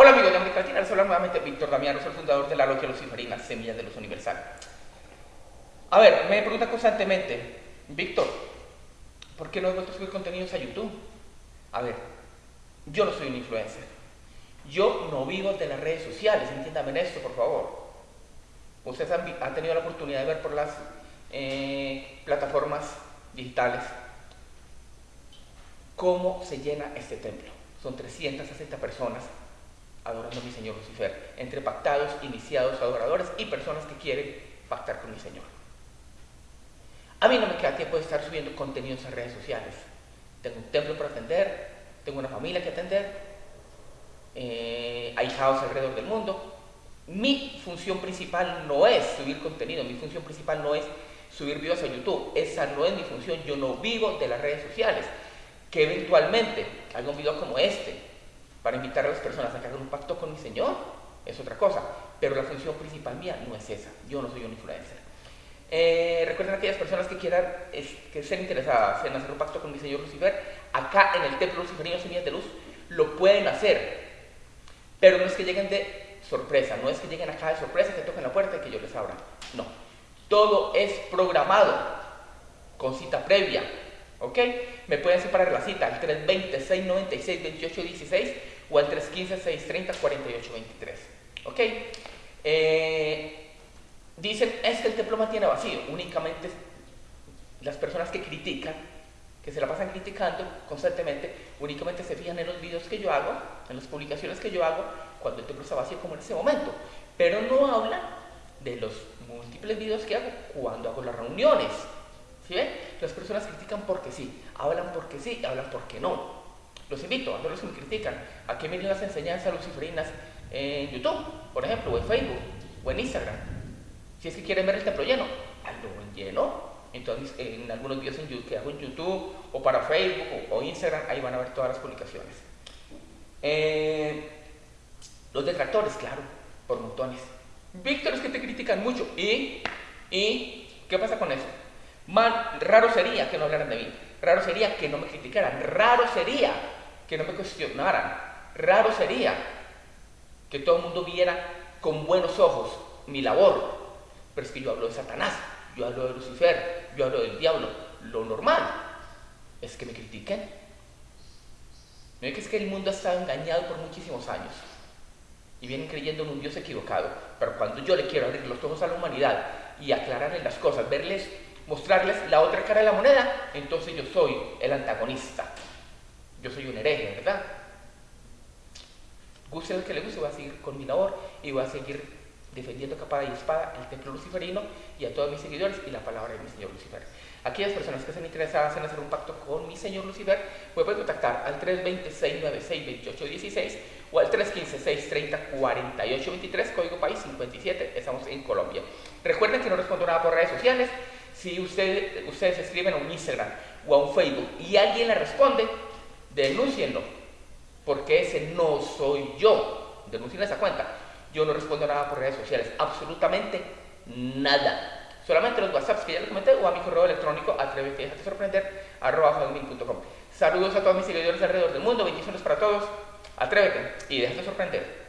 Hola amigos de América Latina, les nuevamente Víctor Damiano, soy el fundador de la Logia Luciferina, Semillas de Luz Universal. A ver, me preguntan constantemente, Víctor, ¿por qué no he vuelto a contenidos a YouTube? A ver, yo no soy un influencer. Yo no vivo de las redes sociales, entiéndame esto, por favor. Ustedes han, tenido la oportunidad de ver por las eh, plataformas digitales cómo se llena este templo. Son 360 personas adorando a mi Señor Lucifer, entre pactados, iniciados, adoradores y personas que quieren pactar con mi Señor. A mí no me queda tiempo de estar subiendo contenidos en redes sociales. Tengo un templo para atender, tengo una familia que atender, eh, hay alrededor del mundo. Mi función principal no es subir contenido, mi función principal no es subir videos a YouTube. Esa no es mi función, yo no vivo de las redes sociales. Que eventualmente haga un video como este, para invitar a las personas a que hagan un pacto con mi Señor, es otra cosa. Pero la función principal mía no es esa. Yo no soy un influencer. Eh, recuerden aquellas personas que quieran que estén interesadas en hacer un pacto con mi Señor Lucifer, acá en el Templo Luciferino Semillas de Luz, lo pueden hacer. Pero no es que lleguen de sorpresa, no es que lleguen acá de sorpresa, que toquen la puerta y que yo les abra. No. Todo es programado, con cita previa. ¿Ok? Me pueden separar la cita al 320-696-2816 o al 315-630-4823. ¿Ok? Eh, dicen, es que el templo mantiene vacío. Únicamente las personas que critican, que se la pasan criticando constantemente, únicamente se fijan en los videos que yo hago, en las publicaciones que yo hago, cuando el templo está vacío como en ese momento. Pero no hablan de los múltiples videos que hago cuando hago las reuniones. ¿Sí ven? Las personas critican porque sí, hablan porque sí, hablan porque no. Los invito a todos los que me critican a que miren las enseñanzas luciferinas en YouTube, por ejemplo, o en Facebook, o en Instagram. Si es que quieren ver el templo lleno, hazlo en lleno. Entonces, en algunos videos en YouTube, que hago en YouTube, o para Facebook, o, Instagram, ahí van a ver todas las publicaciones. Eh, los detractores, claro, por montones. Víctor, es que te critican mucho. ¿Y? ¿Y? ¿Qué pasa con eso? Man, raro sería que no hablaran de mí. Raro sería que no me criticaran. Raro sería que no me cuestionaran. Raro sería que todo el mundo viera con buenos ojos mi labor. Pero es que yo hablo de Satanás, yo hablo de Lucifer, yo hablo del diablo. Lo normal es que me critiquen. No es que el mundo ha estado engañado por muchísimos años y vienen creyendo en un Dios equivocado. Pero cuando yo le quiero abrir los ojos a la humanidad y aclararles las cosas, verles mostrarles la otra cara de la moneda, entonces yo soy el antagonista. Yo soy un hereje, ¿verdad? Guste el que le guste, voy a seguir con mi labor y voy a seguir defendiendo capa y espada el templo luciferino y a todos mis seguidores y la palabra de mi señor Lucifer. Aquellas personas que estén interesadas en hacer un pacto con mi señor Lucifer, pueden contactar al 320-696-2816 o al 315-630-4823, código país 57, estamos en Colombia. Recuerden que no respondo nada por redes sociales, si ustedes escriben a un Instagram o a un Facebook y alguien le responde, denúncienlo, porque ese no soy yo. Denuncien esa cuenta. Yo no respondo nada por redes sociales, absolutamente nada. Solamente los WhatsApps que ya les comenté o a mi correo electrónico atrévete a sorprender arroba Saludos a todos mis seguidores alrededor del mundo, bendiciones para todos. Atrévete y déjate sorprender.